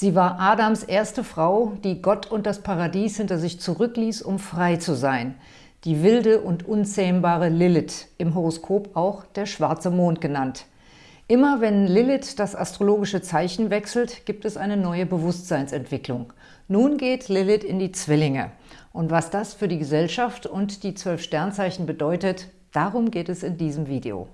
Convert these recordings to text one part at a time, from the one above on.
Sie war Adams erste Frau, die Gott und das Paradies hinter sich zurückließ, um frei zu sein. Die wilde und unzähmbare Lilith, im Horoskop auch der schwarze Mond genannt. Immer wenn Lilith das astrologische Zeichen wechselt, gibt es eine neue Bewusstseinsentwicklung. Nun geht Lilith in die Zwillinge. Und was das für die Gesellschaft und die zwölf Sternzeichen bedeutet, darum geht es in diesem Video.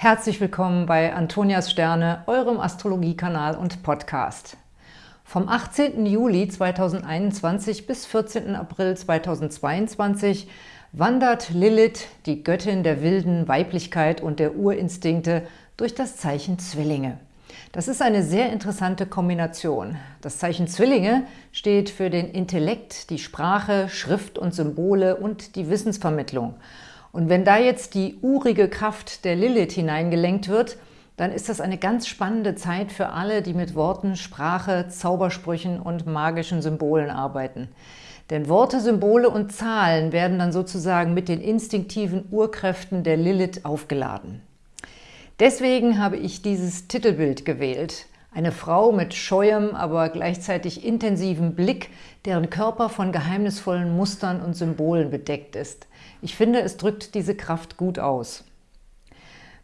Herzlich willkommen bei Antonias Sterne, eurem Astrologiekanal und Podcast. Vom 18. Juli 2021 bis 14. April 2022 wandert Lilith, die Göttin der wilden Weiblichkeit und der Urinstinkte, durch das Zeichen Zwillinge. Das ist eine sehr interessante Kombination. Das Zeichen Zwillinge steht für den Intellekt, die Sprache, Schrift und Symbole und die Wissensvermittlung – und wenn da jetzt die urige Kraft der Lilith hineingelenkt wird, dann ist das eine ganz spannende Zeit für alle, die mit Worten, Sprache, Zaubersprüchen und magischen Symbolen arbeiten. Denn Worte, Symbole und Zahlen werden dann sozusagen mit den instinktiven Urkräften der Lilith aufgeladen. Deswegen habe ich dieses Titelbild gewählt. Eine Frau mit scheuem, aber gleichzeitig intensivem Blick, deren Körper von geheimnisvollen Mustern und Symbolen bedeckt ist. Ich finde, es drückt diese Kraft gut aus.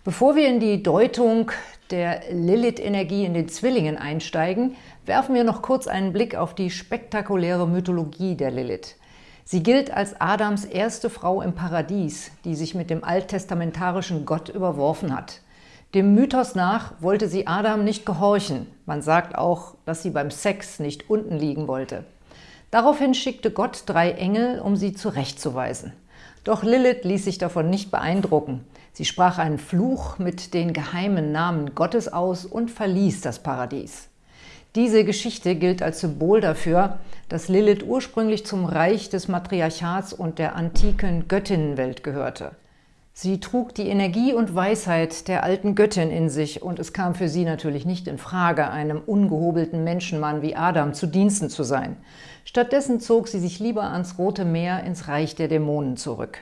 Bevor wir in die Deutung der Lilith-Energie in den Zwillingen einsteigen, werfen wir noch kurz einen Blick auf die spektakuläre Mythologie der Lilith. Sie gilt als Adams erste Frau im Paradies, die sich mit dem alttestamentarischen Gott überworfen hat. Dem Mythos nach wollte sie Adam nicht gehorchen. Man sagt auch, dass sie beim Sex nicht unten liegen wollte. Daraufhin schickte Gott drei Engel, um sie zurechtzuweisen. Doch Lilith ließ sich davon nicht beeindrucken. Sie sprach einen Fluch mit den geheimen Namen Gottes aus und verließ das Paradies. Diese Geschichte gilt als Symbol dafür, dass Lilith ursprünglich zum Reich des Matriarchats und der antiken Göttinnenwelt gehörte. Sie trug die Energie und Weisheit der alten Göttin in sich und es kam für sie natürlich nicht in Frage, einem ungehobelten Menschenmann wie Adam zu Diensten zu sein. Stattdessen zog sie sich lieber ans Rote Meer ins Reich der Dämonen zurück.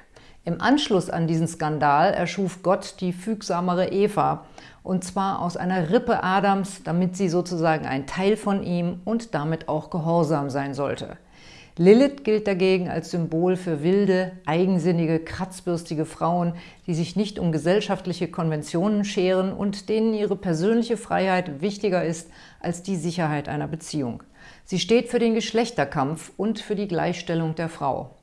Im Anschluss an diesen Skandal erschuf Gott die fügsamere Eva, und zwar aus einer Rippe Adams, damit sie sozusagen ein Teil von ihm und damit auch gehorsam sein sollte. Lilith gilt dagegen als Symbol für wilde, eigensinnige, kratzbürstige Frauen, die sich nicht um gesellschaftliche Konventionen scheren und denen ihre persönliche Freiheit wichtiger ist als die Sicherheit einer Beziehung. Sie steht für den Geschlechterkampf und für die Gleichstellung der Frau.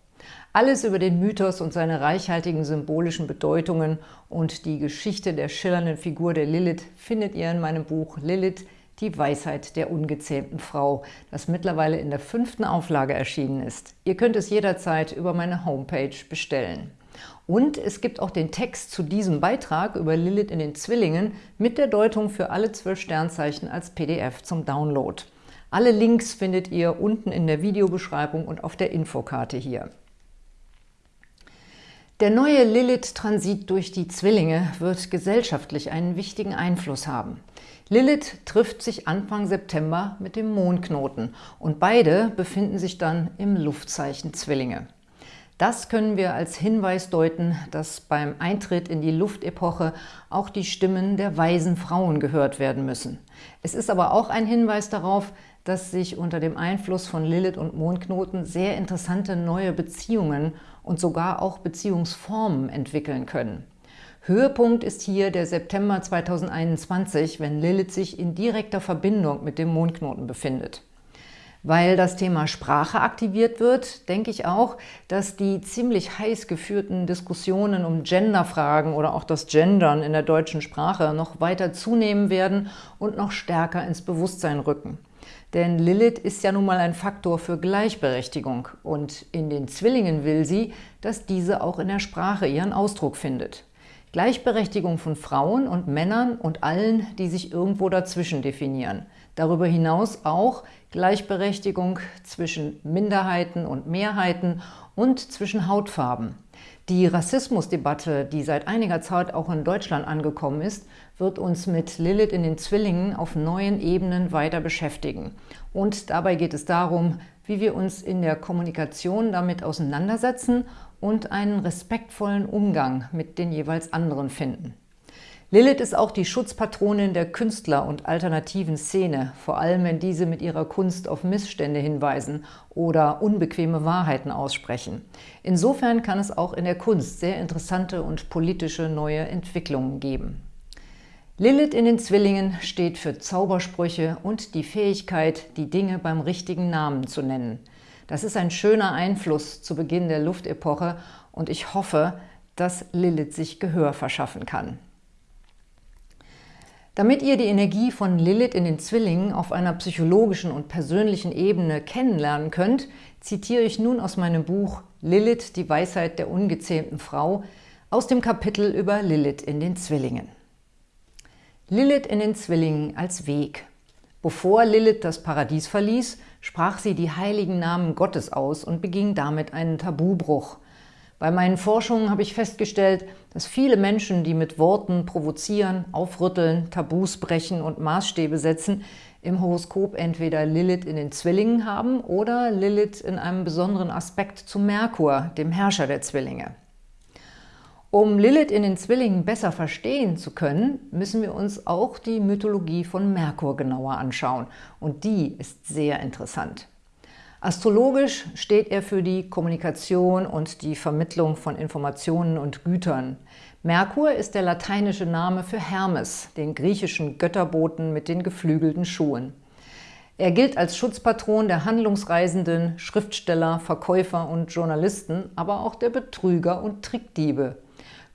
Alles über den Mythos und seine reichhaltigen symbolischen Bedeutungen und die Geschichte der schillernden Figur der Lilith findet ihr in meinem Buch Lilith, die Weisheit der ungezähmten Frau, das mittlerweile in der fünften Auflage erschienen ist. Ihr könnt es jederzeit über meine Homepage bestellen. Und es gibt auch den Text zu diesem Beitrag über Lilith in den Zwillingen mit der Deutung für alle zwölf Sternzeichen als PDF zum Download. Alle Links findet ihr unten in der Videobeschreibung und auf der Infokarte hier. Der neue Lilith-Transit durch die Zwillinge wird gesellschaftlich einen wichtigen Einfluss haben. Lilith trifft sich Anfang September mit dem Mondknoten und beide befinden sich dann im Luftzeichen Zwillinge. Das können wir als Hinweis deuten, dass beim Eintritt in die Luftepoche auch die Stimmen der weisen Frauen gehört werden müssen. Es ist aber auch ein Hinweis darauf, dass sich unter dem Einfluss von Lilith und Mondknoten sehr interessante neue Beziehungen und sogar auch Beziehungsformen entwickeln können. Höhepunkt ist hier der September 2021, wenn Lilith sich in direkter Verbindung mit dem Mondknoten befindet. Weil das Thema Sprache aktiviert wird, denke ich auch, dass die ziemlich heiß geführten Diskussionen um Genderfragen oder auch das Gendern in der deutschen Sprache noch weiter zunehmen werden und noch stärker ins Bewusstsein rücken. Denn Lilith ist ja nun mal ein Faktor für Gleichberechtigung und in den Zwillingen will sie, dass diese auch in der Sprache ihren Ausdruck findet. Gleichberechtigung von Frauen und Männern und allen, die sich irgendwo dazwischen definieren. Darüber hinaus auch Gleichberechtigung zwischen Minderheiten und Mehrheiten und zwischen Hautfarben. Die Rassismusdebatte, die seit einiger Zeit auch in Deutschland angekommen ist, wird uns mit Lilith in den Zwillingen auf neuen Ebenen weiter beschäftigen. Und dabei geht es darum, wie wir uns in der Kommunikation damit auseinandersetzen und einen respektvollen Umgang mit den jeweils anderen finden. Lilith ist auch die Schutzpatronin der Künstler und alternativen Szene, vor allem wenn diese mit ihrer Kunst auf Missstände hinweisen oder unbequeme Wahrheiten aussprechen. Insofern kann es auch in der Kunst sehr interessante und politische neue Entwicklungen geben. Lilith in den Zwillingen steht für Zaubersprüche und die Fähigkeit, die Dinge beim richtigen Namen zu nennen. Das ist ein schöner Einfluss zu Beginn der Luftepoche und ich hoffe, dass Lilith sich Gehör verschaffen kann. Damit ihr die Energie von Lilith in den Zwillingen auf einer psychologischen und persönlichen Ebene kennenlernen könnt, zitiere ich nun aus meinem Buch Lilith, die Weisheit der ungezähmten Frau, aus dem Kapitel über Lilith in den Zwillingen. Lilith in den Zwillingen als Weg. Bevor Lilith das Paradies verließ, sprach sie die heiligen Namen Gottes aus und beging damit einen Tabubruch – bei meinen Forschungen habe ich festgestellt, dass viele Menschen, die mit Worten provozieren, aufrütteln, Tabus brechen und Maßstäbe setzen, im Horoskop entweder Lilith in den Zwillingen haben oder Lilith in einem besonderen Aspekt zu Merkur, dem Herrscher der Zwillinge. Um Lilith in den Zwillingen besser verstehen zu können, müssen wir uns auch die Mythologie von Merkur genauer anschauen. Und die ist sehr interessant. Astrologisch steht er für die Kommunikation und die Vermittlung von Informationen und Gütern. Merkur ist der lateinische Name für Hermes, den griechischen Götterboten mit den geflügelten Schuhen. Er gilt als Schutzpatron der Handlungsreisenden, Schriftsteller, Verkäufer und Journalisten, aber auch der Betrüger und Trickdiebe.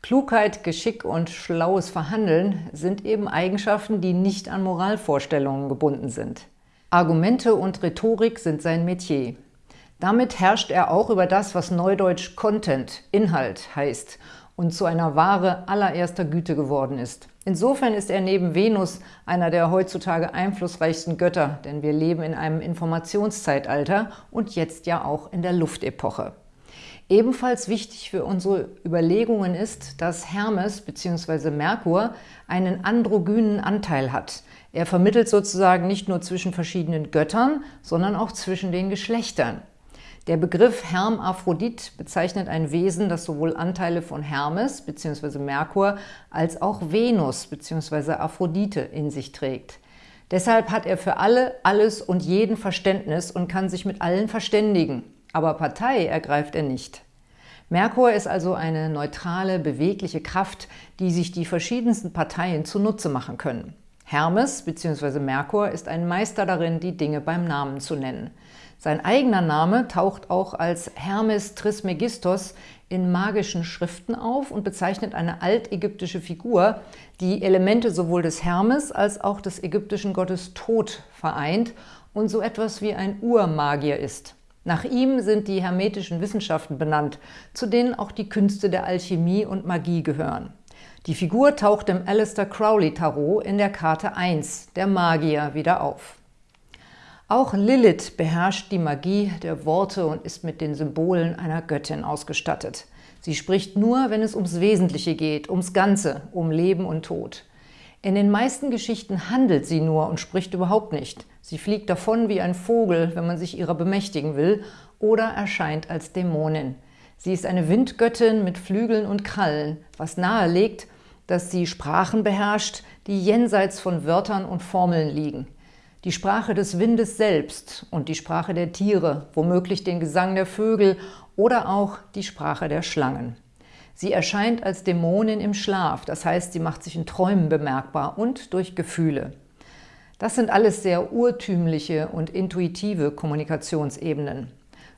Klugheit, Geschick und schlaues Verhandeln sind eben Eigenschaften, die nicht an Moralvorstellungen gebunden sind. Argumente und Rhetorik sind sein Metier. Damit herrscht er auch über das, was neudeutsch Content, Inhalt heißt und zu einer Ware allererster Güte geworden ist. Insofern ist er neben Venus einer der heutzutage einflussreichsten Götter, denn wir leben in einem Informationszeitalter und jetzt ja auch in der Luftepoche. Ebenfalls wichtig für unsere Überlegungen ist, dass Hermes bzw. Merkur einen androgynen Anteil hat – er vermittelt sozusagen nicht nur zwischen verschiedenen Göttern, sondern auch zwischen den Geschlechtern. Der Begriff Hermaphrodit bezeichnet ein Wesen, das sowohl Anteile von Hermes bzw. Merkur als auch Venus bzw. Aphrodite in sich trägt. Deshalb hat er für alle, alles und jeden Verständnis und kann sich mit allen verständigen. Aber Partei ergreift er nicht. Merkur ist also eine neutrale, bewegliche Kraft, die sich die verschiedensten Parteien zunutze machen können. Hermes bzw. Merkur ist ein Meister darin, die Dinge beim Namen zu nennen. Sein eigener Name taucht auch als Hermes Trismegistos in magischen Schriften auf und bezeichnet eine altägyptische Figur, die Elemente sowohl des Hermes als auch des ägyptischen Gottes Tod vereint und so etwas wie ein Urmagier ist. Nach ihm sind die hermetischen Wissenschaften benannt, zu denen auch die Künste der Alchemie und Magie gehören. Die Figur taucht im Alistair Crowley Tarot in der Karte 1, der Magier, wieder auf. Auch Lilith beherrscht die Magie der Worte und ist mit den Symbolen einer Göttin ausgestattet. Sie spricht nur, wenn es ums Wesentliche geht, ums Ganze, um Leben und Tod. In den meisten Geschichten handelt sie nur und spricht überhaupt nicht. Sie fliegt davon wie ein Vogel, wenn man sich ihrer bemächtigen will, oder erscheint als Dämonin. Sie ist eine Windgöttin mit Flügeln und Krallen, was nahelegt, dass sie Sprachen beherrscht, die jenseits von Wörtern und Formeln liegen. Die Sprache des Windes selbst und die Sprache der Tiere, womöglich den Gesang der Vögel oder auch die Sprache der Schlangen. Sie erscheint als Dämonin im Schlaf, das heißt, sie macht sich in Träumen bemerkbar und durch Gefühle. Das sind alles sehr urtümliche und intuitive Kommunikationsebenen.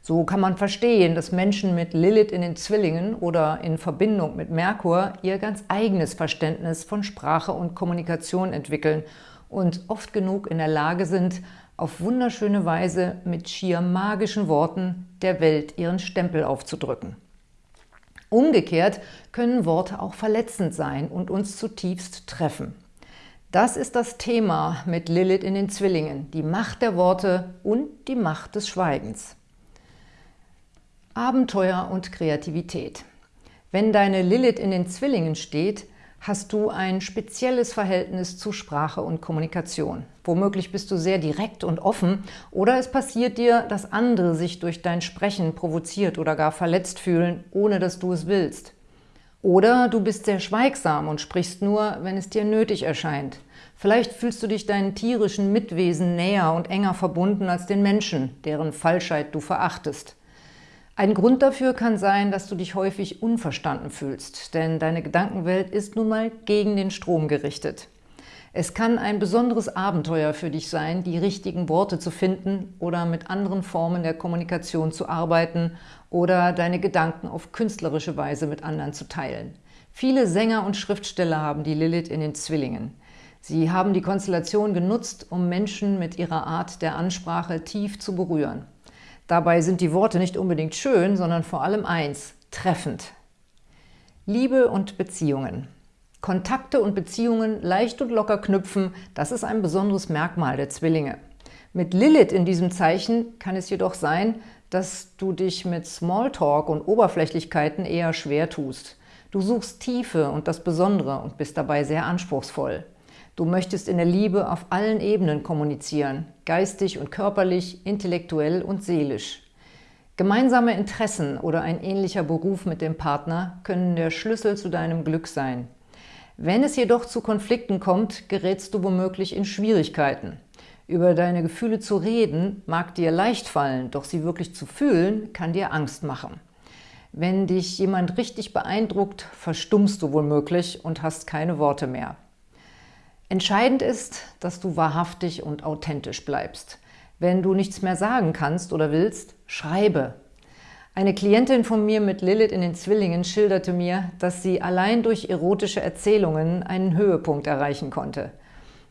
So kann man verstehen, dass Menschen mit Lilith in den Zwillingen oder in Verbindung mit Merkur ihr ganz eigenes Verständnis von Sprache und Kommunikation entwickeln und oft genug in der Lage sind, auf wunderschöne Weise mit schier magischen Worten der Welt ihren Stempel aufzudrücken. Umgekehrt können Worte auch verletzend sein und uns zutiefst treffen. Das ist das Thema mit Lilith in den Zwillingen, die Macht der Worte und die Macht des Schweigens. Abenteuer und Kreativität. Wenn deine Lilith in den Zwillingen steht, hast du ein spezielles Verhältnis zu Sprache und Kommunikation. Womöglich bist du sehr direkt und offen oder es passiert dir, dass andere sich durch dein Sprechen provoziert oder gar verletzt fühlen, ohne dass du es willst. Oder du bist sehr schweigsam und sprichst nur, wenn es dir nötig erscheint. Vielleicht fühlst du dich deinen tierischen Mitwesen näher und enger verbunden als den Menschen, deren Falschheit du verachtest. Ein Grund dafür kann sein, dass du dich häufig unverstanden fühlst, denn deine Gedankenwelt ist nun mal gegen den Strom gerichtet. Es kann ein besonderes Abenteuer für dich sein, die richtigen Worte zu finden oder mit anderen Formen der Kommunikation zu arbeiten oder deine Gedanken auf künstlerische Weise mit anderen zu teilen. Viele Sänger und Schriftsteller haben die Lilith in den Zwillingen. Sie haben die Konstellation genutzt, um Menschen mit ihrer Art der Ansprache tief zu berühren. Dabei sind die Worte nicht unbedingt schön, sondern vor allem eins, treffend. Liebe und Beziehungen. Kontakte und Beziehungen leicht und locker knüpfen, das ist ein besonderes Merkmal der Zwillinge. Mit Lilith in diesem Zeichen kann es jedoch sein, dass du dich mit Smalltalk und Oberflächlichkeiten eher schwer tust. Du suchst Tiefe und das Besondere und bist dabei sehr anspruchsvoll. Du möchtest in der Liebe auf allen Ebenen kommunizieren, geistig und körperlich, intellektuell und seelisch. Gemeinsame Interessen oder ein ähnlicher Beruf mit dem Partner können der Schlüssel zu deinem Glück sein. Wenn es jedoch zu Konflikten kommt, gerätst du womöglich in Schwierigkeiten. Über deine Gefühle zu reden mag dir leicht fallen, doch sie wirklich zu fühlen, kann dir Angst machen. Wenn dich jemand richtig beeindruckt, verstummst du womöglich und hast keine Worte mehr. Entscheidend ist, dass du wahrhaftig und authentisch bleibst. Wenn du nichts mehr sagen kannst oder willst, schreibe. Eine Klientin von mir mit Lilith in den Zwillingen schilderte mir, dass sie allein durch erotische Erzählungen einen Höhepunkt erreichen konnte.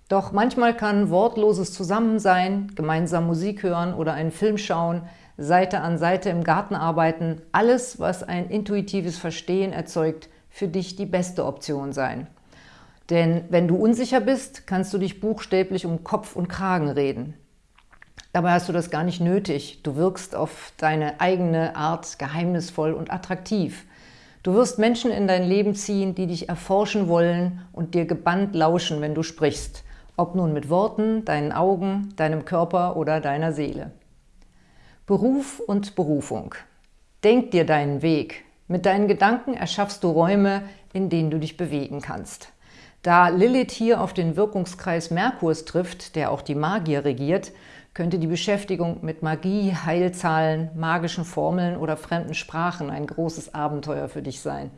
Doch manchmal kann wortloses Zusammensein, gemeinsam Musik hören oder einen Film schauen, Seite an Seite im Garten arbeiten, alles, was ein intuitives Verstehen erzeugt, für dich die beste Option sein. Denn wenn du unsicher bist, kannst du dich buchstäblich um Kopf und Kragen reden. Dabei hast du das gar nicht nötig. Du wirkst auf deine eigene Art geheimnisvoll und attraktiv. Du wirst Menschen in dein Leben ziehen, die dich erforschen wollen und dir gebannt lauschen, wenn du sprichst. Ob nun mit Worten, deinen Augen, deinem Körper oder deiner Seele. Beruf und Berufung. Denk dir deinen Weg. Mit deinen Gedanken erschaffst du Räume, in denen du dich bewegen kannst. Da Lilith hier auf den Wirkungskreis Merkurs trifft, der auch die Magier regiert, könnte die Beschäftigung mit Magie, Heilzahlen, magischen Formeln oder fremden Sprachen ein großes Abenteuer für dich sein.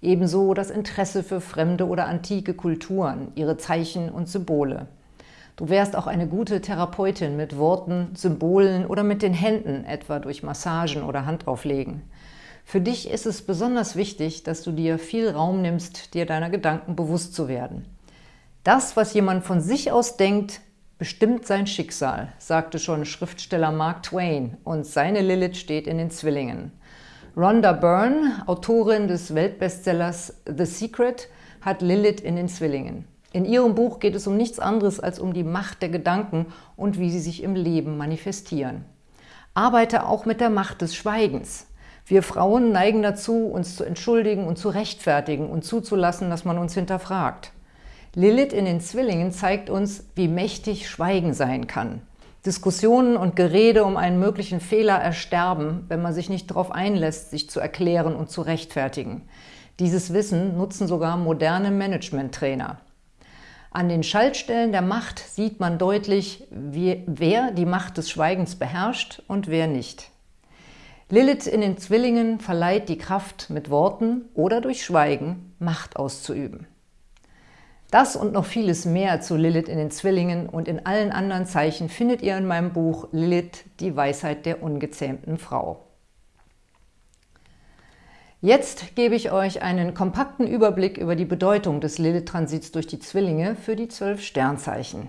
Ebenso das Interesse für fremde oder antike Kulturen, ihre Zeichen und Symbole. Du wärst auch eine gute Therapeutin mit Worten, Symbolen oder mit den Händen, etwa durch Massagen oder Handauflegen. Für dich ist es besonders wichtig, dass du dir viel Raum nimmst, dir deiner Gedanken bewusst zu werden. Das, was jemand von sich aus denkt, bestimmt sein Schicksal, sagte schon Schriftsteller Mark Twain und seine Lilith steht in den Zwillingen. Rhonda Byrne, Autorin des Weltbestsellers The Secret, hat Lilith in den Zwillingen. In ihrem Buch geht es um nichts anderes als um die Macht der Gedanken und wie sie sich im Leben manifestieren. Arbeite auch mit der Macht des Schweigens. Wir Frauen neigen dazu, uns zu entschuldigen und zu rechtfertigen und zuzulassen, dass man uns hinterfragt. Lilith in den Zwillingen zeigt uns, wie mächtig Schweigen sein kann. Diskussionen und Gerede um einen möglichen Fehler ersterben, wenn man sich nicht darauf einlässt, sich zu erklären und zu rechtfertigen. Dieses Wissen nutzen sogar moderne Management-Trainer. An den Schaltstellen der Macht sieht man deutlich, wer die Macht des Schweigens beherrscht und wer nicht. Lilith in den Zwillingen verleiht die Kraft, mit Worten oder durch Schweigen Macht auszuüben. Das und noch vieles mehr zu Lilith in den Zwillingen und in allen anderen Zeichen findet ihr in meinem Buch Lilith, die Weisheit der ungezähmten Frau. Jetzt gebe ich euch einen kompakten Überblick über die Bedeutung des Lilith-Transits durch die Zwillinge für die zwölf Sternzeichen.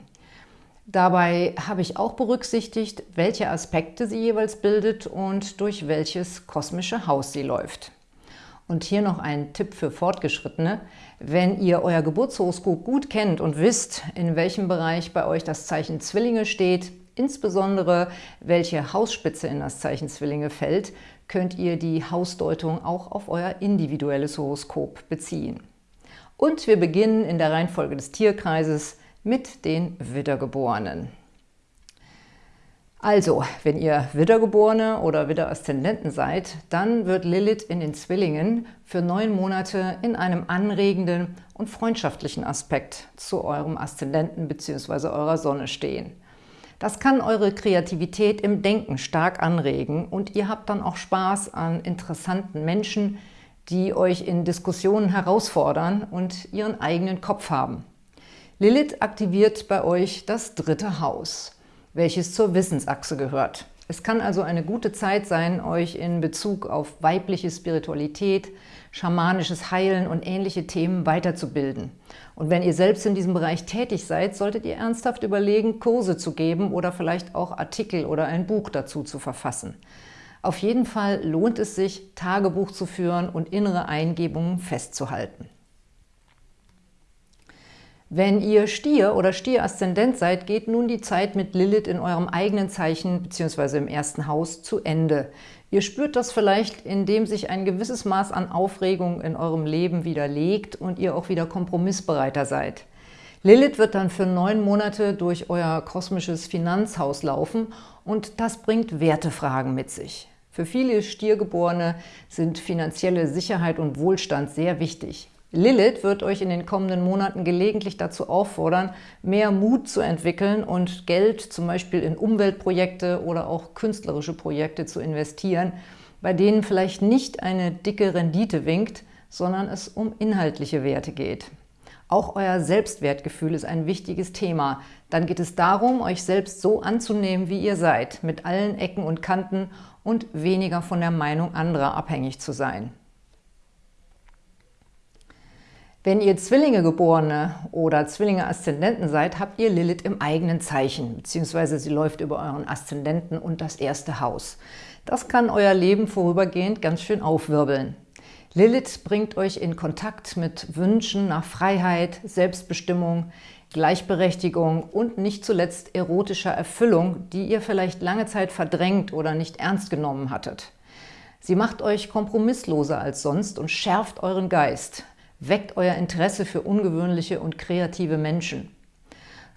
Dabei habe ich auch berücksichtigt, welche Aspekte sie jeweils bildet und durch welches kosmische Haus sie läuft. Und hier noch ein Tipp für Fortgeschrittene. Wenn ihr euer Geburtshoroskop gut kennt und wisst, in welchem Bereich bei euch das Zeichen Zwillinge steht, insbesondere welche Hausspitze in das Zeichen Zwillinge fällt, könnt ihr die Hausdeutung auch auf euer individuelles Horoskop beziehen. Und wir beginnen in der Reihenfolge des Tierkreises mit den Wiedergeborenen. Also, wenn ihr Widdergeborene oder Widderaszendenten seid, dann wird Lilith in den Zwillingen für neun Monate in einem anregenden und freundschaftlichen Aspekt zu eurem Aszendenten bzw. eurer Sonne stehen. Das kann eure Kreativität im Denken stark anregen und ihr habt dann auch Spaß an interessanten Menschen, die euch in Diskussionen herausfordern und ihren eigenen Kopf haben. Lilith aktiviert bei euch das dritte Haus welches zur Wissensachse gehört. Es kann also eine gute Zeit sein, euch in Bezug auf weibliche Spiritualität, schamanisches Heilen und ähnliche Themen weiterzubilden. Und wenn ihr selbst in diesem Bereich tätig seid, solltet ihr ernsthaft überlegen, Kurse zu geben oder vielleicht auch Artikel oder ein Buch dazu zu verfassen. Auf jeden Fall lohnt es sich, Tagebuch zu führen und innere Eingebungen festzuhalten. Wenn ihr Stier oder Stier-Aszendent seid, geht nun die Zeit mit Lilith in eurem eigenen Zeichen bzw. im ersten Haus zu Ende. Ihr spürt das vielleicht, indem sich ein gewisses Maß an Aufregung in eurem Leben widerlegt und ihr auch wieder kompromissbereiter seid. Lilith wird dann für neun Monate durch euer kosmisches Finanzhaus laufen und das bringt Wertefragen mit sich. Für viele Stiergeborene sind finanzielle Sicherheit und Wohlstand sehr wichtig. Lilith wird euch in den kommenden Monaten gelegentlich dazu auffordern, mehr Mut zu entwickeln und Geld zum Beispiel in Umweltprojekte oder auch künstlerische Projekte zu investieren, bei denen vielleicht nicht eine dicke Rendite winkt, sondern es um inhaltliche Werte geht. Auch euer Selbstwertgefühl ist ein wichtiges Thema. Dann geht es darum, euch selbst so anzunehmen, wie ihr seid, mit allen Ecken und Kanten und weniger von der Meinung anderer abhängig zu sein. Wenn ihr Zwillinge-Geborene oder Zwillinge-Aszendenten seid, habt ihr Lilith im eigenen Zeichen, beziehungsweise sie läuft über euren Aszendenten und das erste Haus. Das kann euer Leben vorübergehend ganz schön aufwirbeln. Lilith bringt euch in Kontakt mit Wünschen nach Freiheit, Selbstbestimmung, Gleichberechtigung und nicht zuletzt erotischer Erfüllung, die ihr vielleicht lange Zeit verdrängt oder nicht ernst genommen hattet. Sie macht euch kompromissloser als sonst und schärft euren Geist weckt euer Interesse für ungewöhnliche und kreative Menschen.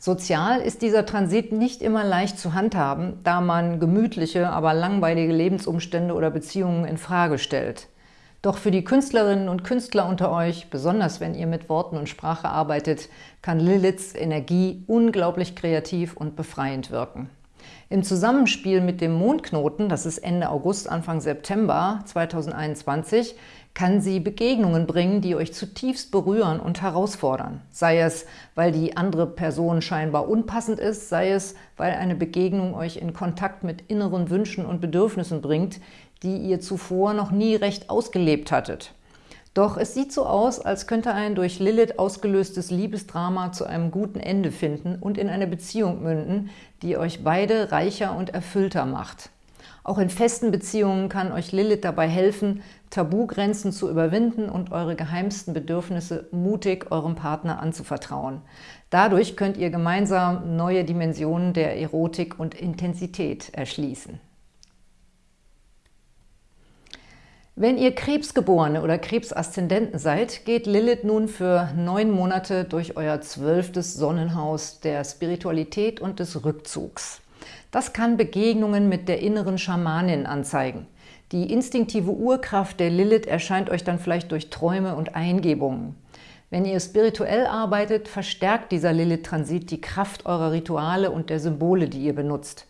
Sozial ist dieser Transit nicht immer leicht zu handhaben, da man gemütliche, aber langweilige Lebensumstände oder Beziehungen in Frage stellt. Doch für die Künstlerinnen und Künstler unter euch, besonders wenn ihr mit Worten und Sprache arbeitet, kann Liliths Energie unglaublich kreativ und befreiend wirken. Im Zusammenspiel mit dem Mondknoten, das ist Ende August, Anfang September 2021, kann sie Begegnungen bringen, die euch zutiefst berühren und herausfordern. Sei es, weil die andere Person scheinbar unpassend ist, sei es, weil eine Begegnung euch in Kontakt mit inneren Wünschen und Bedürfnissen bringt, die ihr zuvor noch nie recht ausgelebt hattet. Doch es sieht so aus, als könnte ein durch Lilith ausgelöstes Liebesdrama zu einem guten Ende finden und in eine Beziehung münden, die euch beide reicher und erfüllter macht. Auch in festen Beziehungen kann euch Lilith dabei helfen, Tabugrenzen zu überwinden und eure geheimsten Bedürfnisse mutig eurem Partner anzuvertrauen. Dadurch könnt ihr gemeinsam neue Dimensionen der Erotik und Intensität erschließen. Wenn ihr Krebsgeborene oder Krebsaszendenten seid, geht Lilith nun für neun Monate durch euer zwölftes Sonnenhaus der Spiritualität und des Rückzugs. Das kann Begegnungen mit der inneren Schamanin anzeigen. Die instinktive Urkraft der Lilith erscheint euch dann vielleicht durch Träume und Eingebungen. Wenn ihr spirituell arbeitet, verstärkt dieser Lilith-Transit die Kraft eurer Rituale und der Symbole, die ihr benutzt.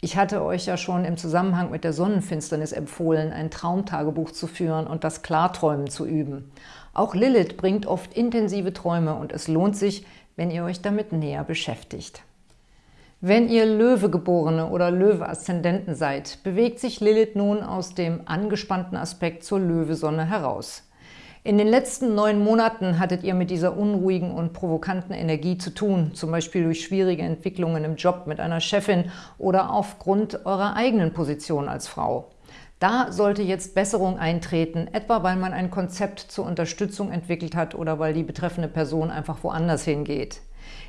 Ich hatte euch ja schon im Zusammenhang mit der Sonnenfinsternis empfohlen, ein Traumtagebuch zu führen und das Klarträumen zu üben. Auch Lilith bringt oft intensive Träume und es lohnt sich, wenn ihr euch damit näher beschäftigt. Wenn ihr Löwegeborene oder Löwe-Aszendenten seid, bewegt sich Lilith nun aus dem angespannten Aspekt zur Löwesonne heraus. In den letzten neun Monaten hattet ihr mit dieser unruhigen und provokanten Energie zu tun, zum Beispiel durch schwierige Entwicklungen im Job mit einer Chefin oder aufgrund eurer eigenen Position als Frau. Da sollte jetzt Besserung eintreten, etwa weil man ein Konzept zur Unterstützung entwickelt hat oder weil die betreffende Person einfach woanders hingeht.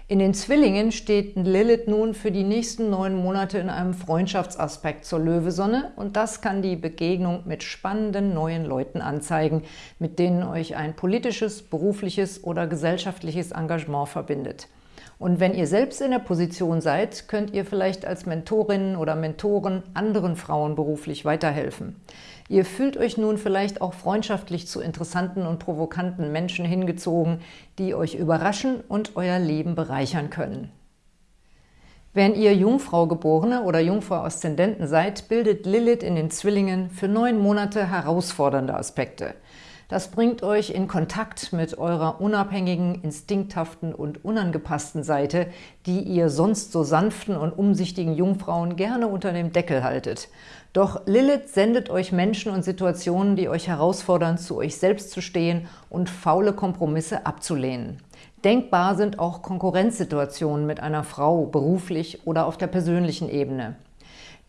In den Zwillingen steht Lilith nun für die nächsten neun Monate in einem Freundschaftsaspekt zur Löwesonne und das kann die Begegnung mit spannenden neuen Leuten anzeigen, mit denen euch ein politisches, berufliches oder gesellschaftliches Engagement verbindet. Und wenn ihr selbst in der Position seid, könnt ihr vielleicht als Mentorinnen oder Mentoren anderen Frauen beruflich weiterhelfen. Ihr fühlt euch nun vielleicht auch freundschaftlich zu interessanten und provokanten Menschen hingezogen, die euch überraschen und euer Leben bereichern können. Wenn ihr Jungfrau geborene oder Jungfrau Aszendenten seid, bildet Lilith in den Zwillingen für neun Monate herausfordernde Aspekte. Das bringt euch in Kontakt mit eurer unabhängigen, instinkthaften und unangepassten Seite, die ihr sonst so sanften und umsichtigen Jungfrauen gerne unter dem Deckel haltet. Doch Lilith sendet euch Menschen und Situationen, die euch herausfordern, zu euch selbst zu stehen und faule Kompromisse abzulehnen. Denkbar sind auch Konkurrenzsituationen mit einer Frau, beruflich oder auf der persönlichen Ebene.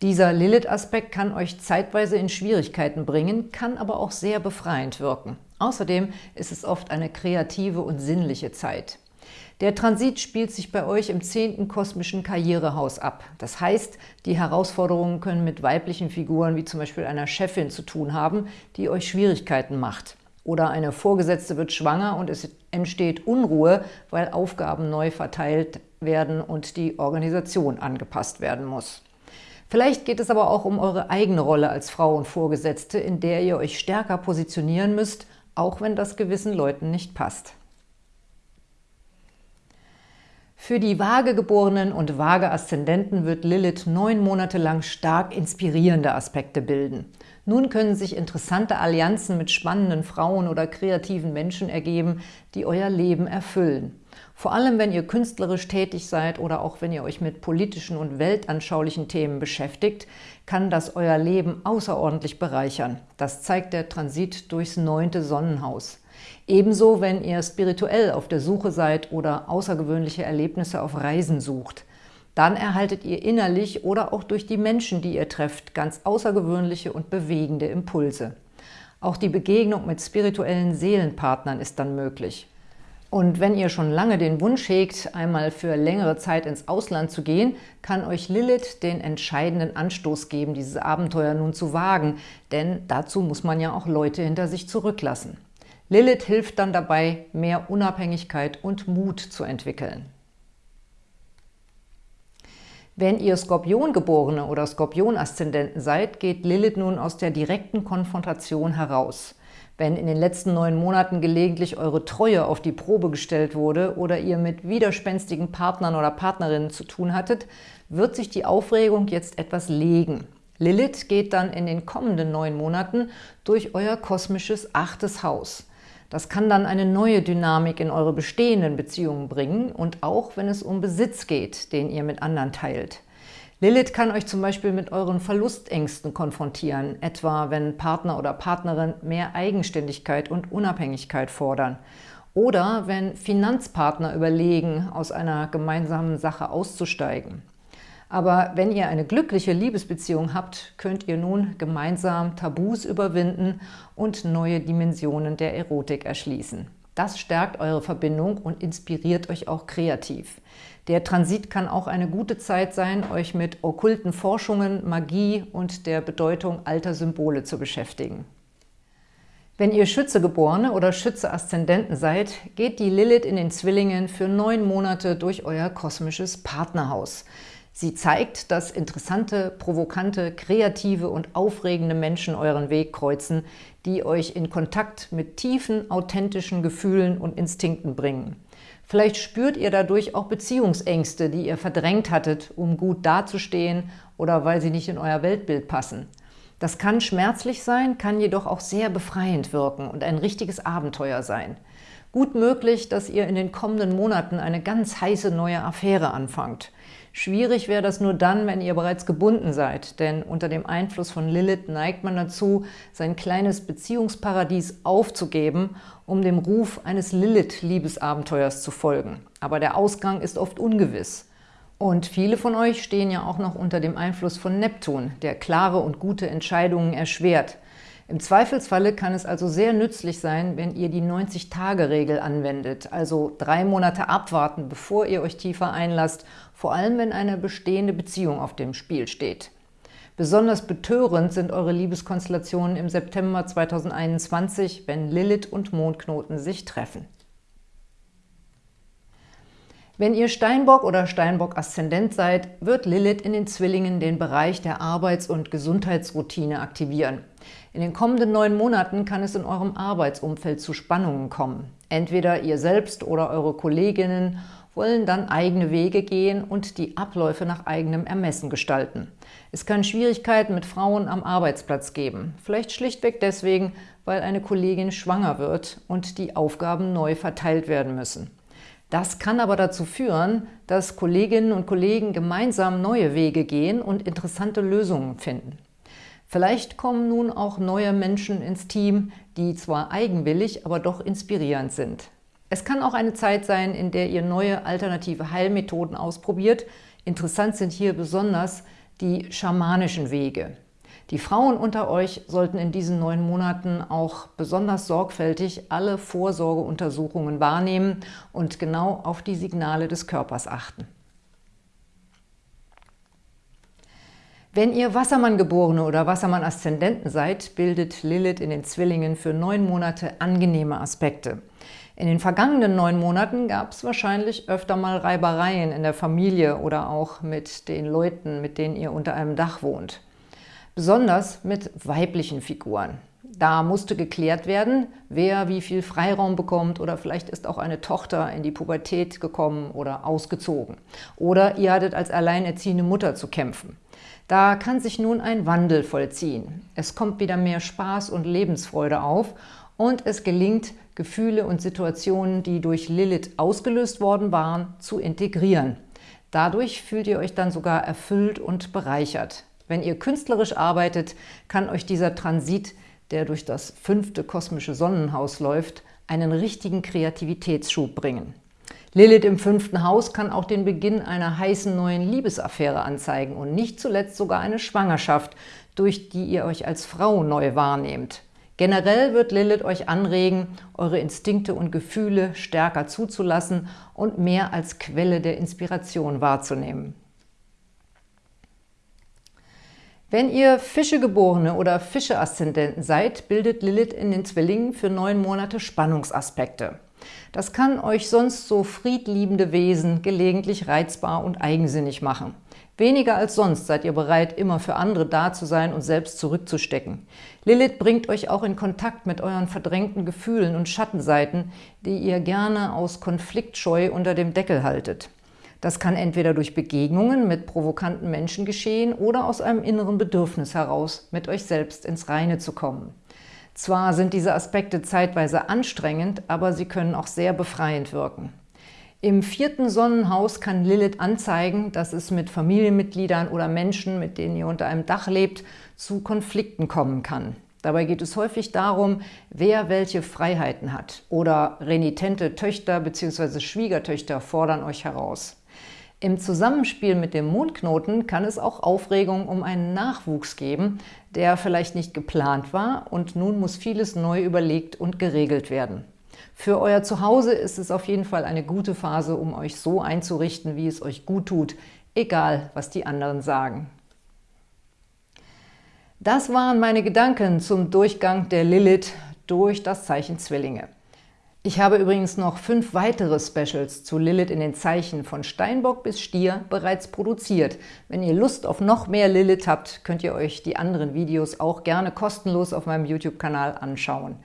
Dieser Lilith-Aspekt kann euch zeitweise in Schwierigkeiten bringen, kann aber auch sehr befreiend wirken. Außerdem ist es oft eine kreative und sinnliche Zeit. Der Transit spielt sich bei euch im zehnten kosmischen Karrierehaus ab. Das heißt, die Herausforderungen können mit weiblichen Figuren wie zum Beispiel einer Chefin zu tun haben, die euch Schwierigkeiten macht. Oder eine Vorgesetzte wird schwanger und es entsteht Unruhe, weil Aufgaben neu verteilt werden und die Organisation angepasst werden muss. Vielleicht geht es aber auch um eure eigene Rolle als Frau und Vorgesetzte, in der ihr euch stärker positionieren müsst, auch wenn das gewissen Leuten nicht passt. Für die Waagegeborenen und Waage-Aszendenten wird Lilith neun Monate lang stark inspirierende Aspekte bilden. Nun können sich interessante Allianzen mit spannenden Frauen oder kreativen Menschen ergeben, die euer Leben erfüllen. Vor allem, wenn ihr künstlerisch tätig seid oder auch wenn ihr euch mit politischen und weltanschaulichen Themen beschäftigt, kann das euer Leben außerordentlich bereichern. Das zeigt der Transit durchs neunte Sonnenhaus. Ebenso, wenn ihr spirituell auf der Suche seid oder außergewöhnliche Erlebnisse auf Reisen sucht. Dann erhaltet ihr innerlich oder auch durch die Menschen, die ihr trefft, ganz außergewöhnliche und bewegende Impulse. Auch die Begegnung mit spirituellen Seelenpartnern ist dann möglich. Und wenn ihr schon lange den Wunsch hegt, einmal für längere Zeit ins Ausland zu gehen, kann euch Lilith den entscheidenden Anstoß geben, dieses Abenteuer nun zu wagen, denn dazu muss man ja auch Leute hinter sich zurücklassen. Lilith hilft dann dabei, mehr Unabhängigkeit und Mut zu entwickeln. Wenn ihr Skorpiongeborene oder Skorpion-Aszendenten seid, geht Lilith nun aus der direkten Konfrontation heraus. Wenn in den letzten neun Monaten gelegentlich eure Treue auf die Probe gestellt wurde oder ihr mit widerspenstigen Partnern oder Partnerinnen zu tun hattet, wird sich die Aufregung jetzt etwas legen. Lilith geht dann in den kommenden neun Monaten durch euer kosmisches achtes Haus. Das kann dann eine neue Dynamik in eure bestehenden Beziehungen bringen und auch, wenn es um Besitz geht, den ihr mit anderen teilt. Lilith kann euch zum Beispiel mit euren Verlustängsten konfrontieren, etwa wenn Partner oder Partnerin mehr Eigenständigkeit und Unabhängigkeit fordern. Oder wenn Finanzpartner überlegen, aus einer gemeinsamen Sache auszusteigen. Aber wenn ihr eine glückliche Liebesbeziehung habt, könnt ihr nun gemeinsam Tabus überwinden und neue Dimensionen der Erotik erschließen. Das stärkt eure Verbindung und inspiriert euch auch kreativ. Der Transit kann auch eine gute Zeit sein, euch mit okkulten Forschungen, Magie und der Bedeutung alter Symbole zu beschäftigen. Wenn ihr Schützegeborene oder Schütze-Aszendenten seid, geht die Lilith in den Zwillingen für neun Monate durch euer kosmisches Partnerhaus. Sie zeigt, dass interessante, provokante, kreative und aufregende Menschen euren Weg kreuzen, die euch in Kontakt mit tiefen, authentischen Gefühlen und Instinkten bringen. Vielleicht spürt ihr dadurch auch Beziehungsängste, die ihr verdrängt hattet, um gut dazustehen oder weil sie nicht in euer Weltbild passen. Das kann schmerzlich sein, kann jedoch auch sehr befreiend wirken und ein richtiges Abenteuer sein. Gut möglich, dass ihr in den kommenden Monaten eine ganz heiße neue Affäre anfangt. Schwierig wäre das nur dann, wenn ihr bereits gebunden seid, denn unter dem Einfluss von Lilith neigt man dazu, sein kleines Beziehungsparadies aufzugeben, um dem Ruf eines Lilith-Liebesabenteuers zu folgen. Aber der Ausgang ist oft ungewiss. Und viele von euch stehen ja auch noch unter dem Einfluss von Neptun, der klare und gute Entscheidungen erschwert. Im Zweifelsfalle kann es also sehr nützlich sein, wenn ihr die 90-Tage-Regel anwendet, also drei Monate abwarten, bevor ihr euch tiefer einlasst, vor allem wenn eine bestehende Beziehung auf dem Spiel steht. Besonders betörend sind eure Liebeskonstellationen im September 2021, wenn Lilith und Mondknoten sich treffen. Wenn ihr Steinbock oder Steinbock-Aszendent seid, wird Lilith in den Zwillingen den Bereich der Arbeits- und Gesundheitsroutine aktivieren. In den kommenden neun Monaten kann es in eurem Arbeitsumfeld zu Spannungen kommen. Entweder ihr selbst oder eure Kolleginnen wollen dann eigene Wege gehen und die Abläufe nach eigenem Ermessen gestalten. Es kann Schwierigkeiten mit Frauen am Arbeitsplatz geben, vielleicht schlichtweg deswegen, weil eine Kollegin schwanger wird und die Aufgaben neu verteilt werden müssen. Das kann aber dazu führen, dass Kolleginnen und Kollegen gemeinsam neue Wege gehen und interessante Lösungen finden. Vielleicht kommen nun auch neue Menschen ins Team, die zwar eigenwillig, aber doch inspirierend sind. Es kann auch eine Zeit sein, in der ihr neue alternative Heilmethoden ausprobiert. Interessant sind hier besonders die schamanischen Wege. Die Frauen unter euch sollten in diesen neun Monaten auch besonders sorgfältig alle Vorsorgeuntersuchungen wahrnehmen und genau auf die Signale des Körpers achten. Wenn ihr Wassermann-Geborene oder Wassermann-Aszendenten seid, bildet Lilith in den Zwillingen für neun Monate angenehme Aspekte. In den vergangenen neun Monaten gab es wahrscheinlich öfter mal Reibereien in der Familie oder auch mit den Leuten, mit denen ihr unter einem Dach wohnt besonders mit weiblichen Figuren. Da musste geklärt werden, wer wie viel Freiraum bekommt oder vielleicht ist auch eine Tochter in die Pubertät gekommen oder ausgezogen. Oder ihr hattet als alleinerziehende Mutter zu kämpfen. Da kann sich nun ein Wandel vollziehen. Es kommt wieder mehr Spaß und Lebensfreude auf und es gelingt, Gefühle und Situationen, die durch Lilith ausgelöst worden waren, zu integrieren. Dadurch fühlt ihr euch dann sogar erfüllt und bereichert. Wenn ihr künstlerisch arbeitet, kann euch dieser Transit, der durch das fünfte kosmische Sonnenhaus läuft, einen richtigen Kreativitätsschub bringen. Lilith im fünften Haus kann auch den Beginn einer heißen neuen Liebesaffäre anzeigen und nicht zuletzt sogar eine Schwangerschaft, durch die ihr euch als Frau neu wahrnehmt. Generell wird Lilith euch anregen, eure Instinkte und Gefühle stärker zuzulassen und mehr als Quelle der Inspiration wahrzunehmen. Wenn ihr Fischegeborene oder Fische-Aszendenten seid, bildet Lilith in den Zwillingen für neun Monate Spannungsaspekte. Das kann euch sonst so friedliebende Wesen gelegentlich reizbar und eigensinnig machen. Weniger als sonst seid ihr bereit, immer für andere da zu sein und selbst zurückzustecken. Lilith bringt euch auch in Kontakt mit euren verdrängten Gefühlen und Schattenseiten, die ihr gerne aus Konfliktscheu unter dem Deckel haltet. Das kann entweder durch Begegnungen mit provokanten Menschen geschehen oder aus einem inneren Bedürfnis heraus, mit euch selbst ins Reine zu kommen. Zwar sind diese Aspekte zeitweise anstrengend, aber sie können auch sehr befreiend wirken. Im vierten Sonnenhaus kann Lilith anzeigen, dass es mit Familienmitgliedern oder Menschen, mit denen ihr unter einem Dach lebt, zu Konflikten kommen kann. Dabei geht es häufig darum, wer welche Freiheiten hat oder renitente Töchter bzw. Schwiegertöchter fordern euch heraus. Im Zusammenspiel mit dem Mondknoten kann es auch Aufregung um einen Nachwuchs geben, der vielleicht nicht geplant war und nun muss vieles neu überlegt und geregelt werden. Für euer Zuhause ist es auf jeden Fall eine gute Phase, um euch so einzurichten, wie es euch gut tut, egal was die anderen sagen. Das waren meine Gedanken zum Durchgang der Lilith durch das Zeichen Zwillinge. Ich habe übrigens noch fünf weitere Specials zu Lilith in den Zeichen von Steinbock bis Stier bereits produziert. Wenn ihr Lust auf noch mehr Lilith habt, könnt ihr euch die anderen Videos auch gerne kostenlos auf meinem YouTube-Kanal anschauen.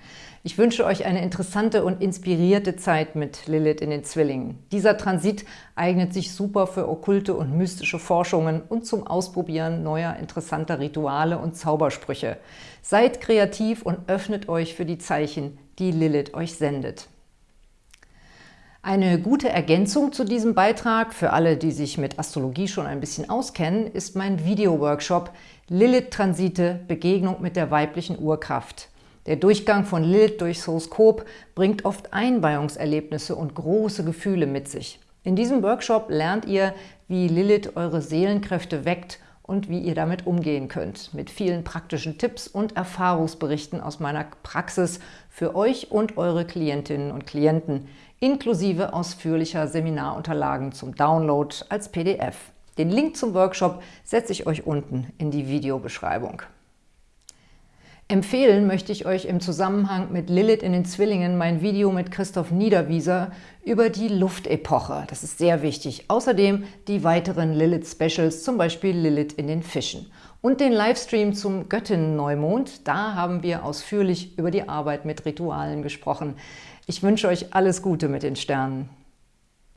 Ich wünsche euch eine interessante und inspirierte Zeit mit Lilith in den Zwillingen. Dieser Transit eignet sich super für okkulte und mystische Forschungen und zum Ausprobieren neuer interessanter Rituale und Zaubersprüche. Seid kreativ und öffnet euch für die Zeichen, die Lilith euch sendet. Eine gute Ergänzung zu diesem Beitrag für alle, die sich mit Astrologie schon ein bisschen auskennen, ist mein Video-Workshop Lilith-Transite – Begegnung mit der weiblichen Urkraft. Der Durchgang von Lilith durchs Horoskop bringt oft Einweihungserlebnisse und große Gefühle mit sich. In diesem Workshop lernt ihr, wie Lilith eure Seelenkräfte weckt und wie ihr damit umgehen könnt. Mit vielen praktischen Tipps und Erfahrungsberichten aus meiner Praxis für euch und eure Klientinnen und Klienten, inklusive ausführlicher Seminarunterlagen zum Download als PDF. Den Link zum Workshop setze ich euch unten in die Videobeschreibung. Empfehlen möchte ich euch im Zusammenhang mit Lilith in den Zwillingen mein Video mit Christoph Niederwieser über die Luftepoche. Das ist sehr wichtig. Außerdem die weiteren Lilith-Specials, zum Beispiel Lilith in den Fischen. Und den Livestream zum Göttinnen-Neumond. Da haben wir ausführlich über die Arbeit mit Ritualen gesprochen. Ich wünsche euch alles Gute mit den Sternen.